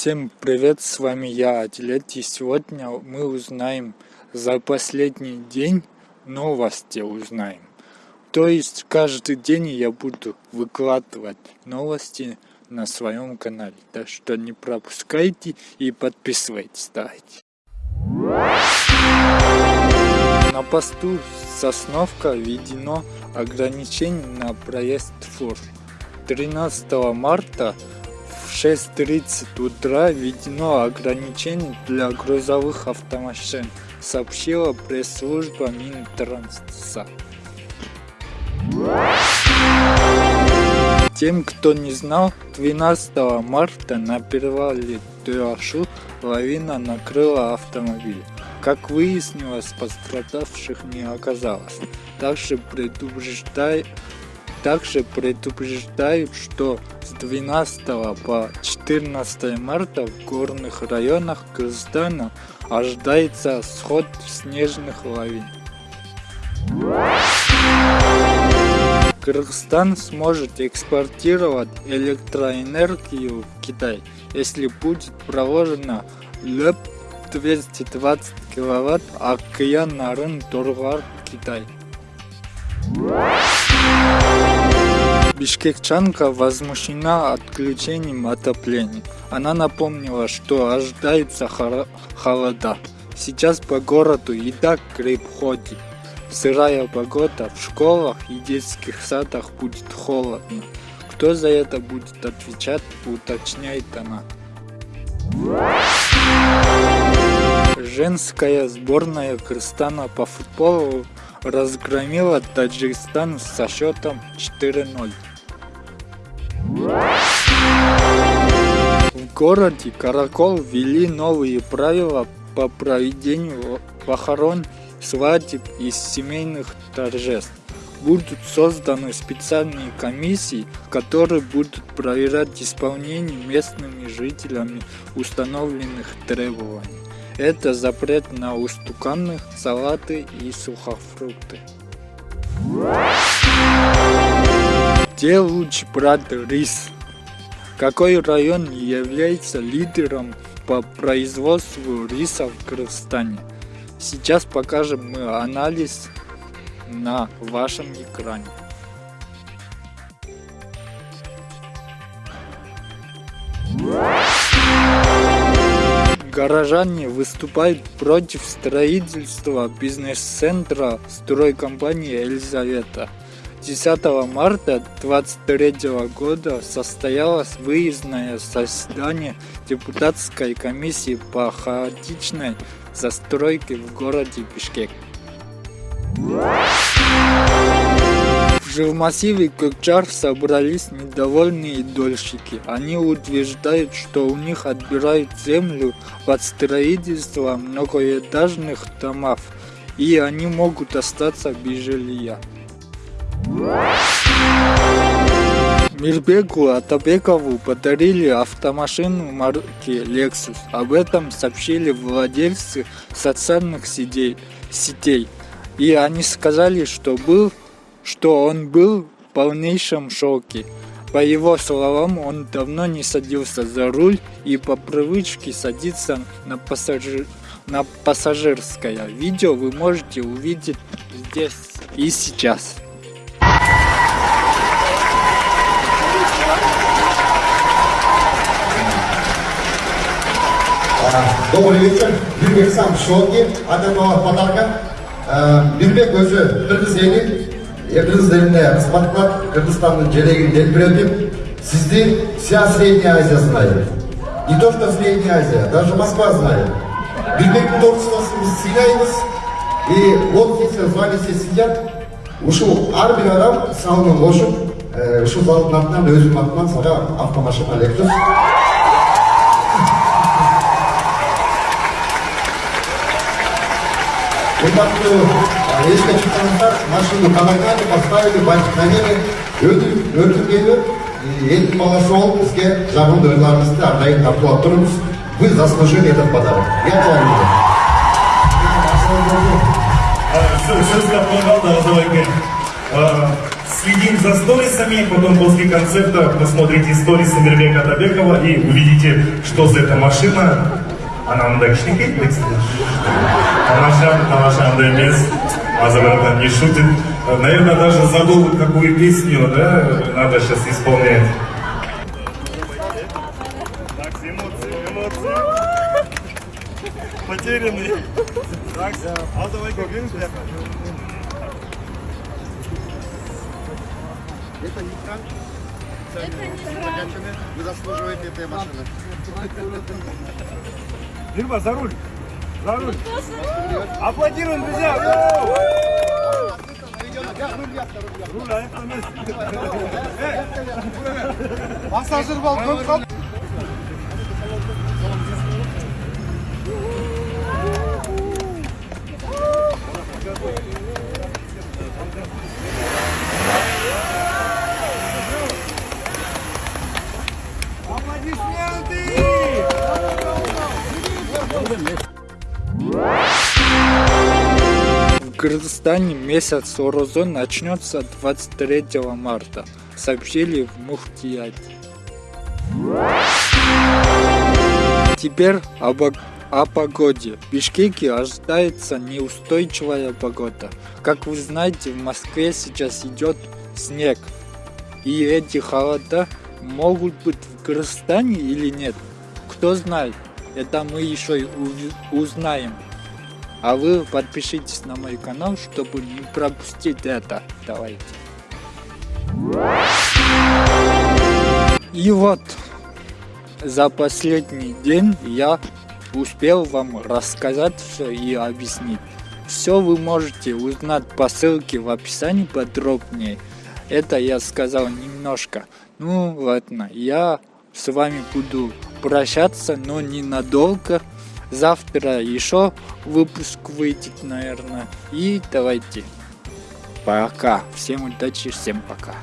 Всем привет, с вами я, Адилет, и сегодня мы узнаем за последний день новости узнаем. То есть каждый день я буду выкладывать новости на своем канале. Так что не пропускайте и подписывайтесь, давайте. На посту Сосновка введено ограничение на проезд фур. 13 марта 6.30 утра введено ограничение для грузовых автомашин, сообщила пресс-служба Минтранса. Тем, кто не знал, 12 марта на перевале Туашу лавина накрыла автомобиль. Как выяснилось, пострадавших не оказалось. Также предупреждают также предупреждают, что с 12 по 14 марта в горных районах Кыргызстана ожидается сход снежных лавин. Кыргызстан сможет экспортировать электроэнергию в Китай, если будет проложена ЛЭП 220 киловатт Океан Нарын Торгар Китай. Бишкекчанка возмущена отключением отопления. Она напомнила, что ожидается холода. Сейчас по городу и так гриб ходит. Сырая погода, в школах и детских садах будет холодно. Кто за это будет отвечать, уточняет она. Женская сборная Кыргызстана по футболу разгромила Таджикистан со счетом 4-0. В городе Каракол ввели новые правила по проведению похорон, свадеб и семейных торжеств. Будут созданы специальные комиссии, которые будут проверять исполнение местными жителями установленных требований. Это запрет на устуканы, салаты и сухофрукты. Где лучше брать рис? Какой район является лидером по производству риса в Кыргызстане? Сейчас покажем мы анализ на вашем экране. Горожане выступают против строительства бизнес-центра стройкомпании «Елизавета». 10 марта 2023 года состоялось выездное заседание депутатской комиссии по хаотичной застройке в городе Бишкек. В массиве Кокчар собрались недовольные дольщики. Они утверждают, что у них отбирают землю под строительство многоэтажных домов, и они могут остаться без жилья. Мирбеку Атабекову подарили автомашину марки Lexus. Об этом сообщили владельцы социальных сетей. И они сказали, что был что он был в полнейшем шоке. По его словам, он давно не садился за руль и по привычке садится на, пассажир... на пассажирское. Видео вы можете увидеть здесь и сейчас. Добрый вечер. Мирбек сам в шоке от этого подарка. Мирбек өзі қырғыз елі қырғыз еліне қызмат қылады қырғызстанның желегін желбіретіп сізді вся средняя азия знает не то что средняя азия даже москва знает бирбектің творчествосын біз сыйлаймыз и вот если в зале все сидят ушул ар бир адам салымын кошуп ушул залдын атынан өзүмдүн атынан сага автомашина лексус урматтуу еске шықсаңыздар машинаны қабаттады поставили бантикнамені өтіп өртіргені елдің баласы болып бізге жағымды ойларыңызды әрдайым тартулап тұрыңыз вы заслужили этот подарок я говорю сөз тапқан қалды азабайке следим за сторисами, потом после концерта посмотрите сторисы Мирбека Табекова и увидите, что за эта машина. Мындай кичинекей Тамаша, тамаша андай эмес. Азабардан не шутит. Наверное, даже забыл, какую песню, да, надо сейчас исполнять. Так, эмоции, эмоции. Потерянный. Так, а давай как Это не Франк. Сами Вы заслуживаете этой машины. Дирба, за руль. За руль. Аплодируем, друзья. Руль ayakta Пассажир балкон Кыргызстане месяц Орозон начнется 23 марта, сообщили в Мухтияте. Теперь об, о погоде. В Бишкеке ожидается неустойчивая погода. Как вы знаете, в Москве сейчас идет снег. И эти холода могут быть в Кыргызстане или нет? Кто знает? Это мы еще узнаем. А вы подпишитесь на мой канал, чтобы не пропустить это. Давайте. И вот, за последний день я успел вам рассказать все и объяснить. Все вы можете узнать по ссылке в описании подробнее. Это я сказал немножко. Ну ладно, я с вами буду прощаться, но ненадолго. Завтра еще выпуск выйдет, наверное. И давайте. Пока. Всем удачи, всем пока.